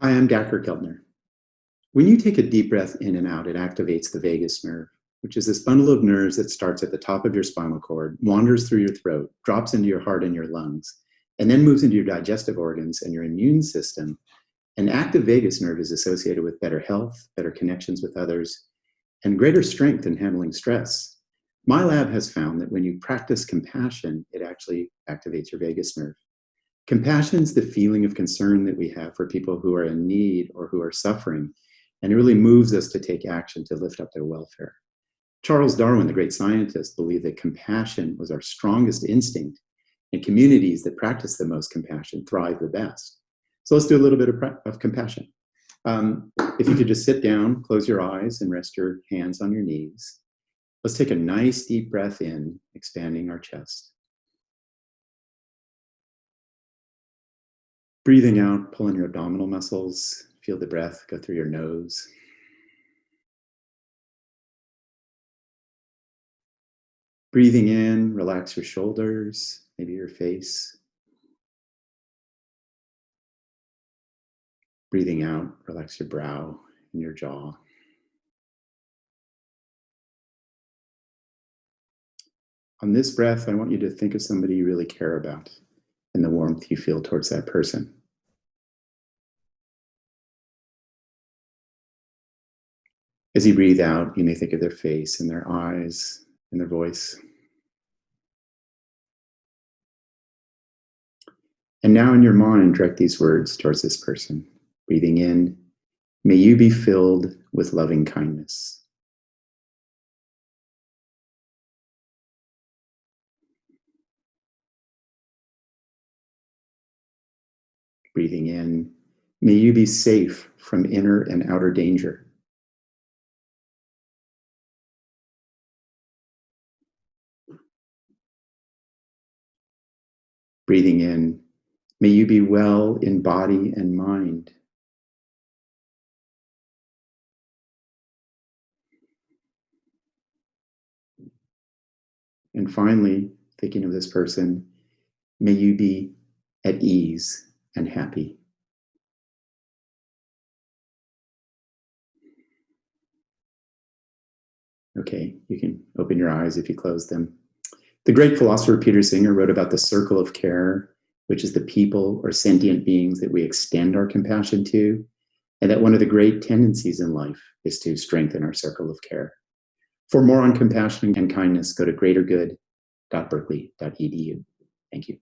Hi, I'm Dacher Keltner. When you take a deep breath in and out, it activates the vagus nerve, which is this bundle of nerves that starts at the top of your spinal cord, wanders through your throat, drops into your heart and your lungs, and then moves into your digestive organs and your immune system. An active vagus nerve is associated with better health, better connections with others, and greater strength in handling stress. My lab has found that when you practice compassion, it actually activates your vagus nerve. Compassion is the feeling of concern that we have for people who are in need or who are suffering, and it really moves us to take action to lift up their welfare. Charles Darwin, the great scientist, believed that compassion was our strongest instinct, and communities that practice the most compassion thrive the best. So let's do a little bit of, of compassion. Um, if you could just sit down, close your eyes, and rest your hands on your knees. Let's take a nice deep breath in, expanding our chest. Breathing out, pull in your abdominal muscles. Feel the breath go through your nose. Breathing in, relax your shoulders, maybe your face. Breathing out, relax your brow and your jaw. On this breath, I want you to think of somebody you really care about and the warmth you feel towards that person. As you breathe out, you may think of their face and their eyes and their voice. And now in your mind, direct these words towards this person. Breathing in, may you be filled with loving kindness. Breathing in, may you be safe from inner and outer danger. Breathing in, may you be well in body and mind. And finally, thinking of this person, may you be at ease and happy. Okay, you can open your eyes if you close them. The great philosopher Peter Singer wrote about the circle of care, which is the people or sentient beings that we extend our compassion to, and that one of the great tendencies in life is to strengthen our circle of care. For more on compassion and kindness, go to greatergood.berkeley.edu. Thank you.